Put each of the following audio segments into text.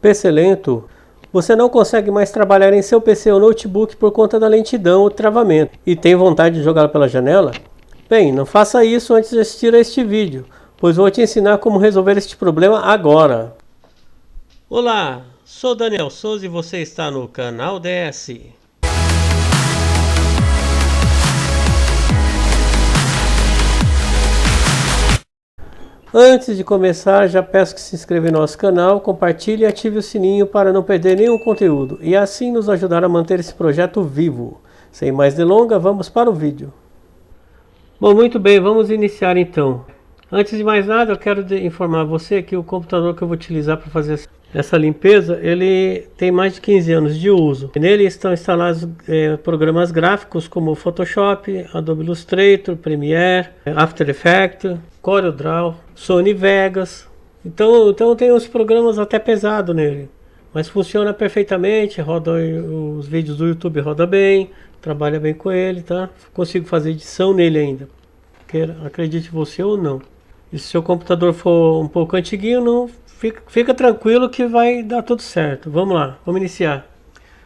PC lento, você não consegue mais trabalhar em seu PC ou notebook por conta da lentidão ou travamento e tem vontade de jogá-lo pela janela? Bem, não faça isso antes de assistir a este vídeo, pois vou te ensinar como resolver este problema agora. Olá, sou Daniel Souza e você está no canal DS. Antes de começar, já peço que se inscreva no nosso canal, compartilhe e ative o sininho para não perder nenhum conteúdo e assim nos ajudar a manter esse projeto vivo. Sem mais delongas, vamos para o vídeo. Bom, muito bem, vamos iniciar então. Antes de mais nada, eu quero informar você que o computador que eu vou utilizar para fazer essa limpeza, ele tem mais de 15 anos de uso. Nele estão instalados é, programas gráficos como Photoshop, Adobe Illustrator, Premiere, After Effects, CorelDRAW, Sony Vegas. Então, então tem uns programas até pesados nele. Mas funciona perfeitamente, roda os vídeos do YouTube roda bem, trabalha bem com ele, tá? Consigo fazer edição nele ainda. Quer, acredite você ou não. E se seu computador for um pouco antiguinho, não fica, fica tranquilo que vai dar tudo certo. Vamos lá, vamos iniciar.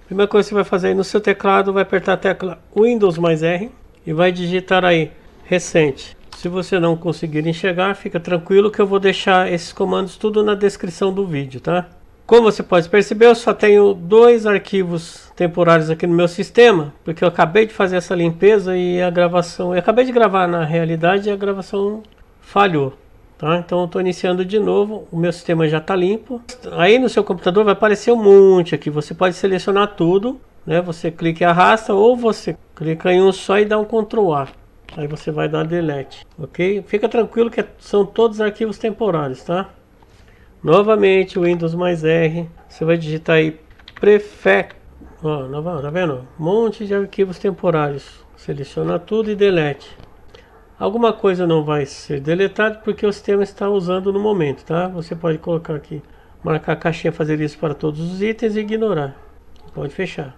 Primeira coisa que você vai fazer aí no seu teclado, vai apertar a tecla Windows mais R e vai digitar aí recente. Se você não conseguir enxergar, fica tranquilo que eu vou deixar esses comandos tudo na descrição do vídeo, tá? Como você pode perceber, eu só tenho dois arquivos temporários aqui no meu sistema, porque eu acabei de fazer essa limpeza e a gravação... Eu acabei de gravar na realidade e a gravação falhou. Tá? Então eu estou iniciando de novo, o meu sistema já está limpo. Aí no seu computador vai aparecer um monte aqui, você pode selecionar tudo, né? Você clica e arrasta ou você clica em um só e dá um Ctrl A. Aí você vai dar delete, ok? Fica tranquilo que são todos arquivos temporários, tá? Novamente, Windows mais R, você vai digitar aí prefect, ó, tá vendo? Um monte de arquivos temporários. Seleciona tudo e delete. Alguma coisa não vai ser deletada porque o sistema está usando no momento, tá? Você pode colocar aqui, marcar a caixinha, fazer isso para todos os itens e ignorar. Pode fechar.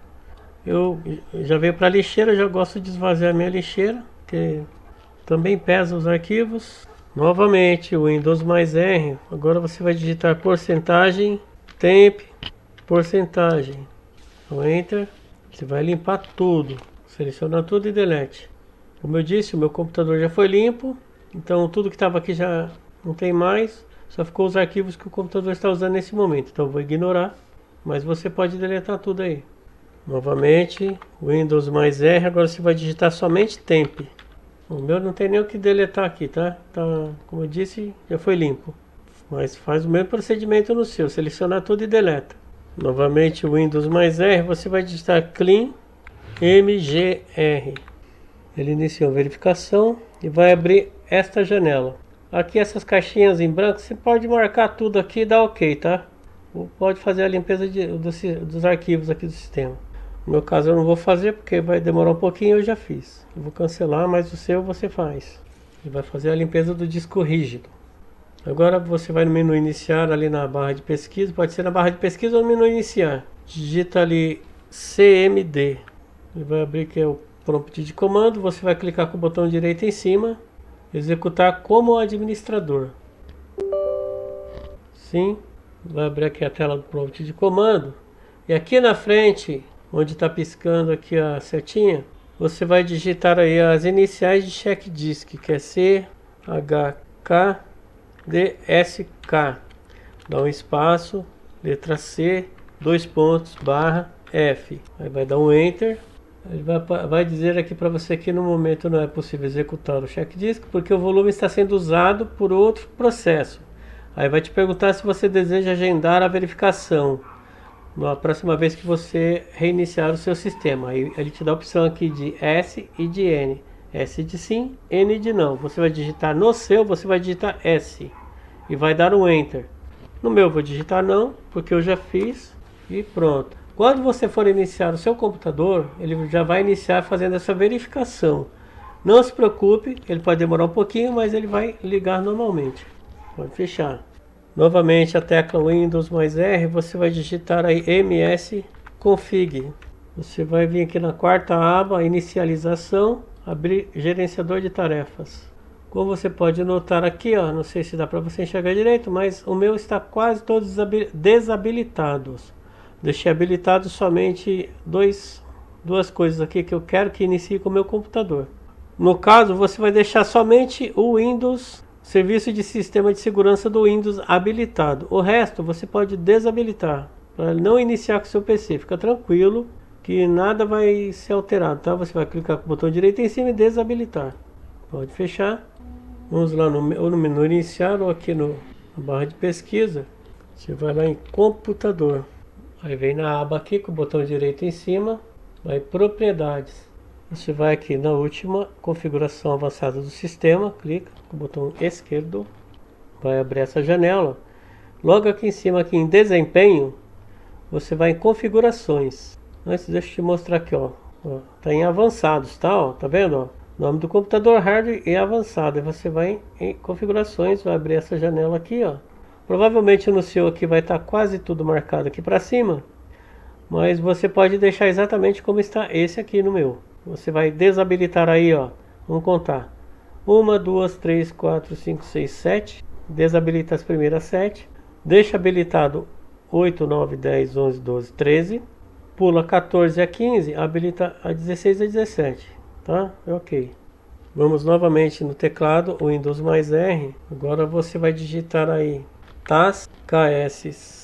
Eu já veio para a lixeira, já gosto de esvaziar minha lixeira que também pesa os arquivos. Novamente, Windows mais R. Agora você vai digitar porcentagem, temp, porcentagem. O Enter. Você vai limpar tudo. Seleciona tudo e delete. Como eu disse, o meu computador já foi limpo. Então tudo que estava aqui já não tem mais. Só ficou os arquivos que o computador está usando nesse momento. Então vou ignorar. Mas você pode deletar tudo aí. Novamente, Windows mais R. Agora você vai digitar somente temp. O meu não tem nem o que deletar aqui, tá? tá? Como eu disse, já foi limpo. Mas faz o mesmo procedimento no seu. Selecionar tudo e deleta. Novamente o Windows mais R, você vai digitar clean mgr. Ele iniciou a verificação e vai abrir esta janela. Aqui essas caixinhas em branco, você pode marcar tudo aqui e dar ok, tá? Ou pode fazer a limpeza de, dos, dos arquivos aqui do sistema. No meu caso eu não vou fazer porque vai demorar um pouquinho, eu já fiz. Eu vou cancelar, mas o seu você faz. Ele vai fazer a limpeza do disco rígido. Agora você vai no menu iniciar ali na barra de pesquisa, pode ser na barra de pesquisa ou no menu iniciar. Digita ali CMD. Ele vai abrir que é o prompt de comando, você vai clicar com o botão direito em cima, executar como administrador. Sim, vai abrir aqui a tela do prompt de comando. E aqui na frente onde está piscando aqui a setinha, você vai digitar aí as iniciais de check disk, que é C, H, K, D, S, K. Dá um espaço, letra C, dois pontos, barra, F. Aí vai dar um Enter. Ele vai, vai dizer aqui para você que no momento não é possível executar o check disk, porque o volume está sendo usado por outro processo. Aí vai te perguntar se você deseja agendar a verificação na próxima vez que você reiniciar o seu sistema. Aí ele te dá a opção aqui de S e de N. S de sim, N de não. Você vai digitar no seu, você vai digitar S e vai dar um Enter. No meu vou digitar não, porque eu já fiz e pronto. Quando você for iniciar o seu computador, ele já vai iniciar fazendo essa verificação. Não se preocupe, ele pode demorar um pouquinho, mas ele vai ligar normalmente. Pode fechar. Novamente a tecla Windows mais R, você vai digitar aí ms config. Você vai vir aqui na quarta aba, inicialização, abrir gerenciador de tarefas. Como você pode notar aqui, ó, não sei se dá para você enxergar direito, mas o meu está quase todos desabilitados. Deixei habilitado somente dois, duas coisas aqui que eu quero que inicie com o meu computador. No caso, você vai deixar somente o Windows, serviço de sistema de segurança do Windows habilitado. O resto você pode desabilitar, para não iniciar com o seu PC. Fica tranquilo que nada vai ser alterado, tá? Você vai clicar com o botão direito em cima e desabilitar. Pode fechar. Vamos lá no, ou no menu iniciar ou aqui no, na barra de pesquisa. Você vai lá em computador. Aí vem na aba aqui com o botão direito em cima, vai propriedades. Você vai aqui na última configuração avançada do sistema, clica com o botão esquerdo, vai abrir essa janela. Logo aqui em cima, aqui em desempenho, você vai em configurações. Antes deixa eu te mostrar aqui, ó. ó tá em avançados, tá? Ó, tá vendo? Ó? Nome do computador, hardware e avançado. Você vai em configurações, vai abrir essa janela aqui, ó. Provavelmente no seu aqui vai estar tá quase tudo marcado aqui para cima. Mas você pode deixar exatamente como está esse aqui no meu. Você vai desabilitar aí, ó. Vamos contar. Uma, duas, três, quatro, cinco, seis, sete. Desabilita as primeiras sete. Deixa habilitado 8, 9, 10, 11, 12, 13. Pula 14 a 15, habilita a 16 a 17. Tá? É ok. Vamos novamente no teclado, Windows mais R. Agora você vai digitar aí tas kschd.msc.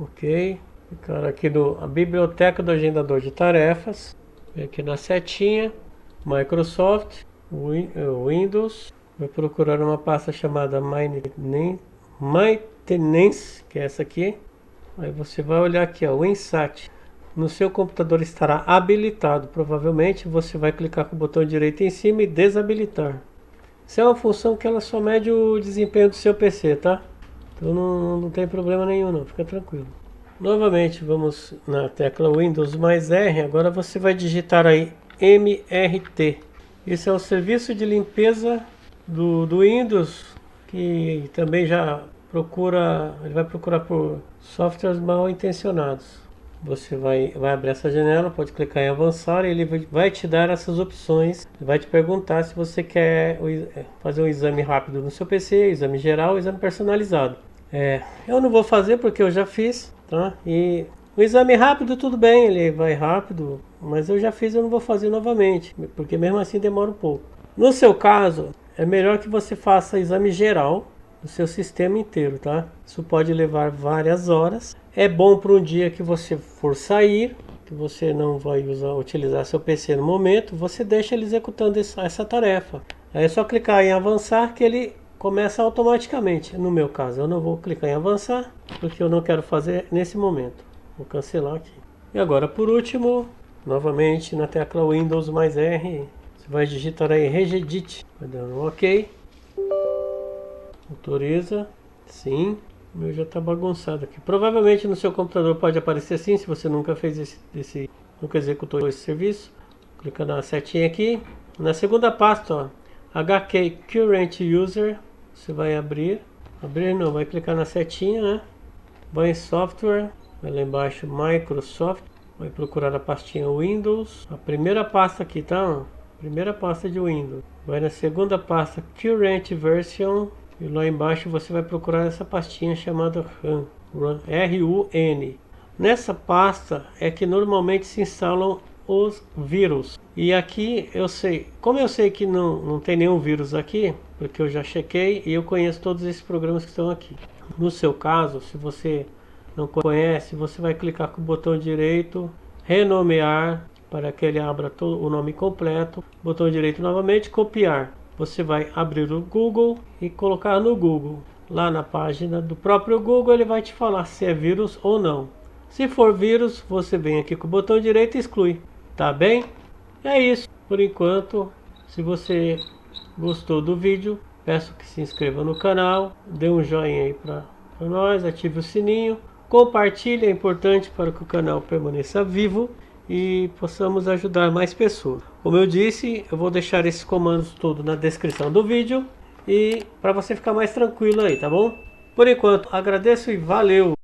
Ok? Clicar aqui no a biblioteca do agendador de tarefas. Vem aqui na setinha. Microsoft. Eh, Windows. Vai procurar uma pasta chamada Maintenance, que é essa aqui. Aí você vai olhar aqui, o Insat. No seu computador estará habilitado. Provavelmente você vai clicar com o botão direito em cima e desabilitar. Isso é uma função que ela só mede o desempenho do seu PC, tá? Então não, não tem problema nenhum não, fica tranquilo. Novamente, vamos na tecla Windows mais R. Agora você vai digitar aí MRT. Esse é o serviço de limpeza do, do Windows, que também já procura, ele vai procurar por softwares mal intencionados. Você vai, vai abrir essa janela, pode clicar em avançar e ele vai te dar essas opções. Vai te perguntar se você quer fazer um exame rápido no seu PC, exame geral, exame personalizado. É, eu não vou fazer porque eu já fiz, tá? E o exame rápido tudo bem, ele vai rápido, mas eu já fiz, eu não vou fazer novamente, porque mesmo assim demora um pouco. No seu caso, é melhor que você faça exame geral do seu sistema inteiro, tá? Isso pode levar várias horas. É bom para um dia que você for sair, que você não vai usar, utilizar seu PC no momento, você deixa ele executando essa, essa tarefa. Aí é só clicar em avançar que ele começa automaticamente. No meu caso, eu não vou clicar em avançar, porque eu não quero fazer nesse momento. Vou cancelar aqui. E agora, por último, novamente na tecla Windows mais R, você vai digitar aí Regedit, vai dando um OK. Autoriza, sim. O meu já está bagunçado aqui. Provavelmente no seu computador pode aparecer assim, se você nunca fez esse, esse nunca executou esse serviço. Clica na setinha aqui. Na segunda pasta, ó, HK Current User, você vai abrir, abrir não, vai clicar na setinha, né? Vai em software, vai lá embaixo Microsoft, vai procurar a pastinha Windows, a primeira pasta aqui, tá? Primeira pasta de Windows. Vai na segunda pasta Current Version e lá embaixo você vai procurar essa pastinha chamada RUN, R-U-N. Nessa pasta é que normalmente se instalam os vírus. E aqui eu sei, como eu sei que não, não tem nenhum vírus aqui, porque eu já chequei e eu conheço todos esses programas que estão aqui. No seu caso, se você não conhece, você vai clicar com o botão direito, renomear, para que ele abra todo o nome completo, botão direito novamente, copiar. Você vai abrir o Google e colocar no Google. Lá na página do próprio Google ele vai te falar se é vírus ou não. Se for vírus, você vem aqui com o botão direito e exclui. Tá bem? É isso. Por enquanto, se você gostou do vídeo, peço que se inscreva no canal, dê um joinha aí para nós, ative o sininho, compartilhe, é importante para que o canal permaneça vivo e possamos ajudar mais pessoas. Como eu disse, eu vou deixar esses comandos todos na descrição do vídeo e para você ficar mais tranquilo aí, tá bom? Por enquanto, agradeço e valeu!